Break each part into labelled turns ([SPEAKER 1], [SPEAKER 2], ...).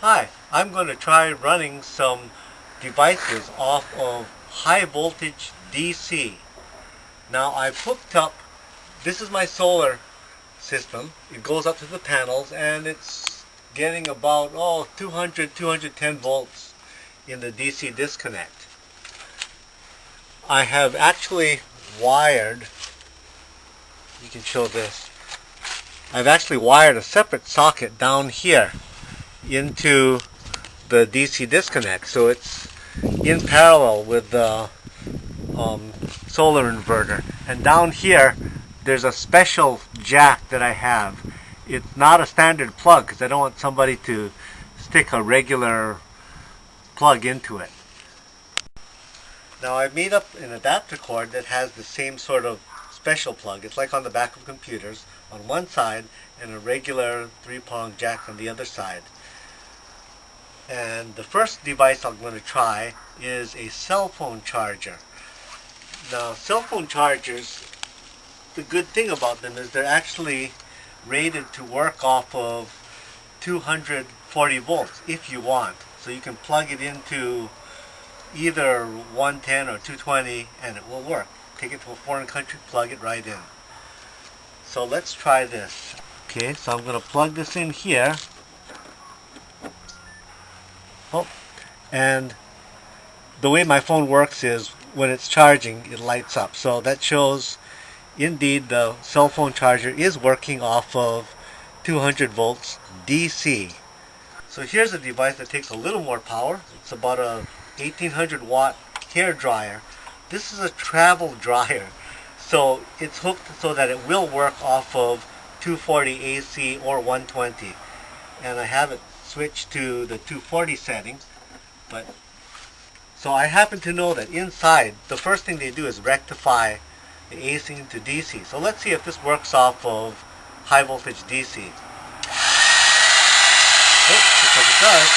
[SPEAKER 1] Hi, I'm going to try running some devices off of high voltage DC. Now I've hooked up, this is my solar system. It goes up to the panels and it's getting about, oh, 200, 210 volts in the DC disconnect. I have actually wired, you can show this, I've actually wired a separate socket down here into the DC disconnect. So it's in parallel with the um, solar inverter. And down here there's a special jack that I have. It's not a standard plug because I don't want somebody to stick a regular plug into it. Now I made up an adapter cord that has the same sort of special plug. It's like on the back of computers on one side and a regular three-prong jack on the other side and the first device I'm going to try is a cell phone charger. Now cell phone chargers, the good thing about them is they're actually rated to work off of 240 volts if you want. So you can plug it into either 110 or 220 and it will work. Take it to a foreign country, plug it right in. So let's try this. Okay, so I'm going to plug this in here Oh, and the way my phone works is when it's charging, it lights up. So that shows indeed the cell phone charger is working off of 200 volts DC. So here's a device that takes a little more power. It's about a 1800 watt hair dryer. This is a travel dryer. So it's hooked so that it will work off of 240 AC or 120. And I have it switch to the 240 settings. But So I happen to know that inside, the first thing they do is rectify the AC into DC. So let's see if this works off of high voltage DC. Oops, oh, because it does.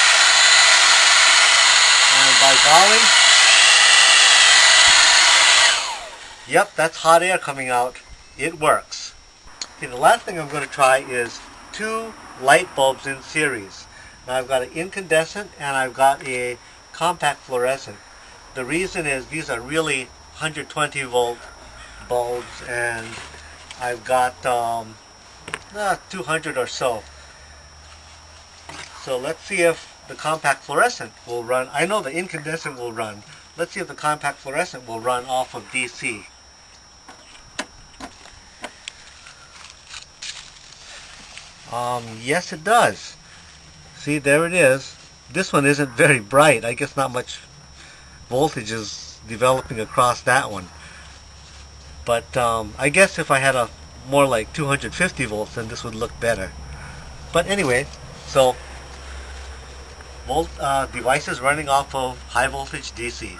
[SPEAKER 1] And by golly, yep, that's hot air coming out. It works. Okay, the last thing I'm going to try is two light bulbs in series. Now I've got an incandescent and I've got a compact fluorescent. The reason is these are really 120 volt bulbs and I've got um, uh, 200 or so. So let's see if the compact fluorescent will run. I know the incandescent will run. Let's see if the compact fluorescent will run off of DC. Um, yes, it does. See, there it is. This one isn't very bright. I guess not much voltage is developing across that one. But um, I guess if I had a more like 250 volts, then this would look better. But anyway, so volt uh, devices running off of high voltage DC.